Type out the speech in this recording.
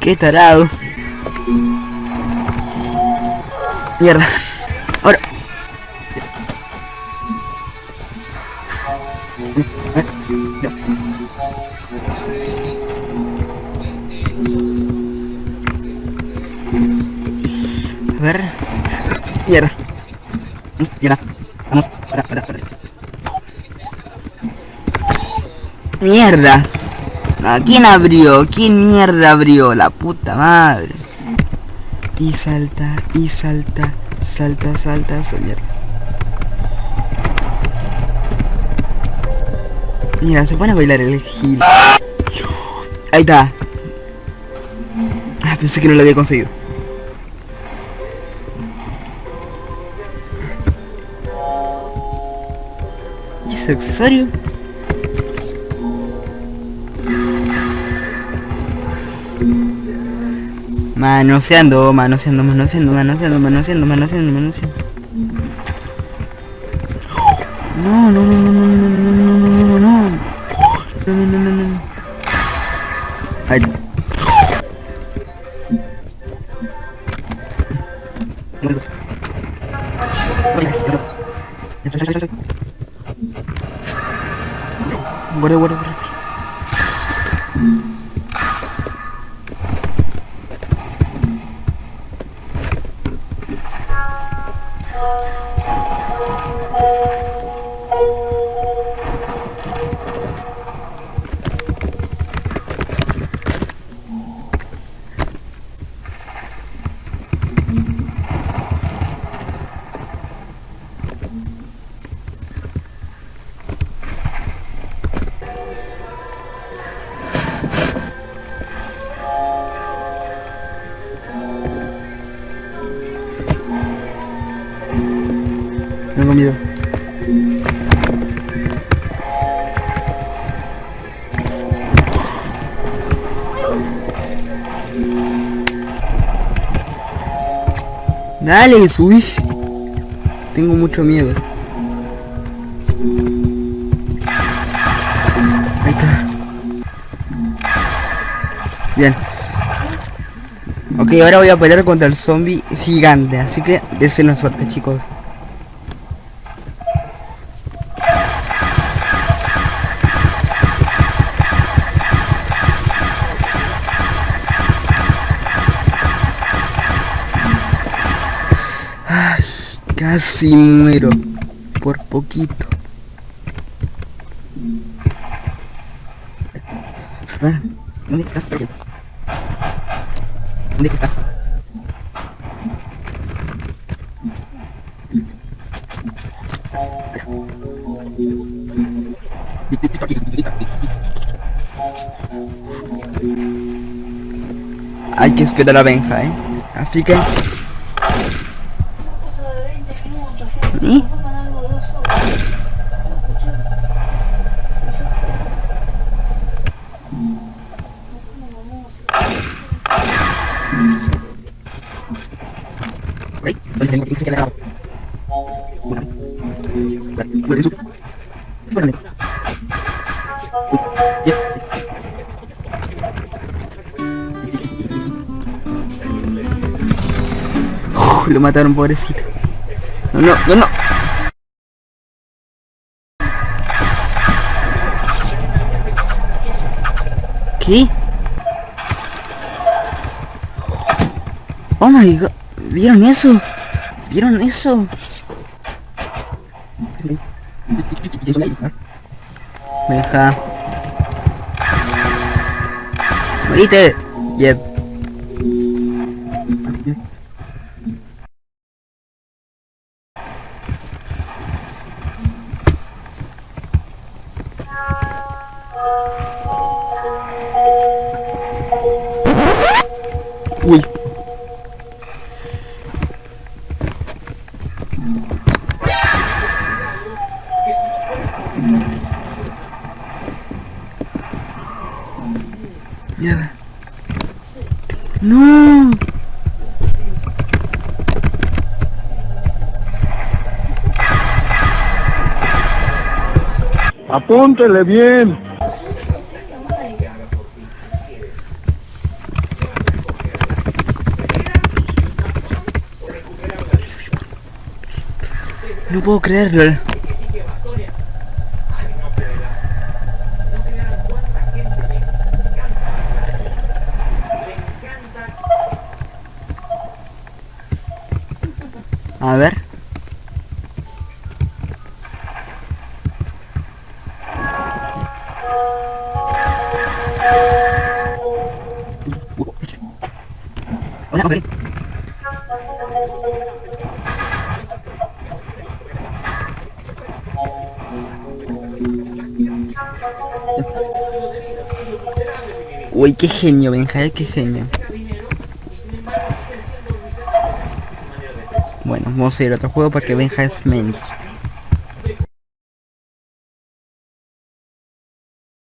Qué tarado. Mierda. Ahora. A. Mierda. Vamos. Para, para, para. Mierda. Ah, ¿Quién abrió? ¿Quién mierda abrió? La puta madre. Y salta, y salta, salta, salta, salta. Mira, se pone a bailar el gil. Ahí está. Ah, pensé que no lo había conseguido. ¿Y ese accesorio? Manoseando, manoseando, manoseando, manoseando, manoseando, manoseando, manoseando. No, no, no, no, no, no, no, no, no, no, no, no. No, no, no, no. Ay. Guarda, guarda, guarda. Tengo miedo. Dale, subí. Tengo mucho miedo. Ahí está. Bien. Ok, ahora voy a pelear contra el zombie gigante, así que deseen suerte chicos. Casi muero. Por poquito. ¿Dónde estás? ¿Dónde estás? Hay que esperar a Benja, ¿eh? Así que... cosa de 20 minutos, gente. ¿Y? Pongan algo de dos horas. Ay, ¿dónde tengo que se queda? Una. Bueno, eso. Espérame. Uy, ya. Uf, lo mataron, pobrecito. No, no, no. ¿Qué? Oh my god. ¿Vieron eso? ¿Vieron eso? Me deja. Morite. Yep. No. Apúntele bien. No puedo creerlo. A ver. Hola, Uy, qué genio, Benja, qué genio. Bueno, vamos a ir a otro juego porque Benja es mensch.